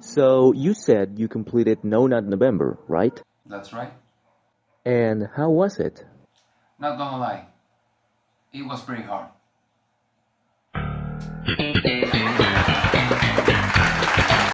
So you said you completed No Nut November, right? That's right. And how was it? Not gonna lie, it was pretty hard.